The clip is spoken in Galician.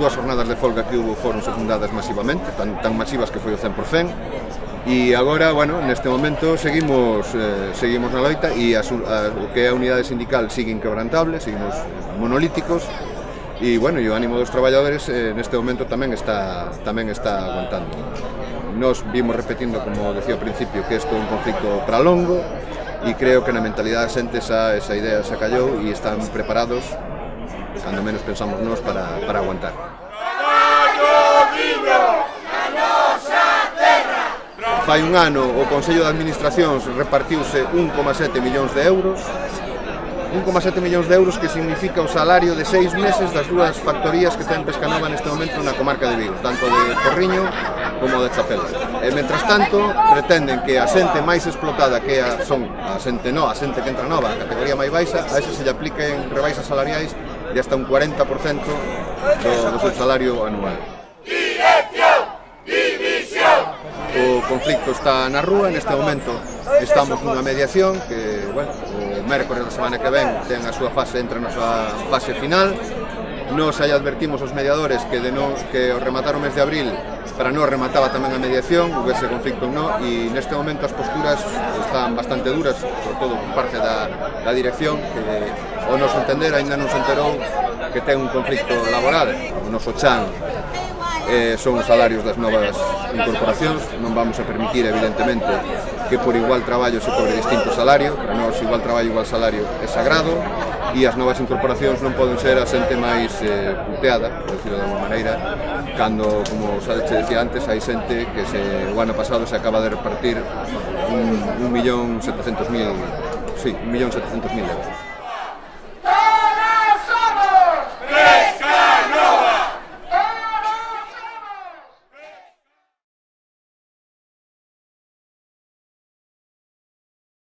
dúas jornadas de folga que hubo foron secundadas masivamente, tan, tan masivas que foi o 100%, e agora, bueno, neste momento seguimos eh, seguimos na loita e a, a, o que é a unidade sindical sigue inquebrantable, seguimos monolíticos, e bueno, e o ánimo dos traballadores eh, neste momento tamén está tamén está aguantando. Nos vimos repetindo, como decía ao principio, que isto é un conflicto para longo, e creo que na mentalidade da xente esa, esa idea se callou e están preparados cando menos pensamos nós para, para aguantar. Fai un ano o Consello de Administracións repartiuse 1,7 millóns de euros 1,7 millóns de euros que significa o salario de seis meses das dúas factorías que ten Pescanova neste momento na comarca de Vigo, tanto de Corriño como de Chapela. E mentras tanto, pretenden que a xente máis explotada que a, son a xente no, a xente que entra nova, a categoría máis baixa, a ese se lle apliquen rebaixas salariais de hasta un 40% do, do seu salario anual. Dirección! División! O conflicto está na rúa, neste momento estamos nunha mediación que, bueno, o mércores da semana que ven ten a súa fase, entra na súa fase final, Nos aí advertimos aos mediadores que, de no, que o rematar o mes de abril para non remataba tamén a mediación, o ese conflicto non, e neste momento as posturas están bastante duras, sobre todo por parte da, da dirección, que o nos entender aínda non se enterou que ten un conflicto laboral. O noso chan eh, son os salarios das novas incorporacións, non vamos a permitir evidentemente que por igual traballo se cobre distinto salario, para nós igual traballo igual salario é sagrado, e as novas incorporacións non poden ser a xente máis eh, puteada, por decirlo de alguma maneira, cando, como xa te decía antes, hai xente que se, o ano pasado se acaba de repartir un, un millón setecientos mil, sí, un millón setecientos mil euros.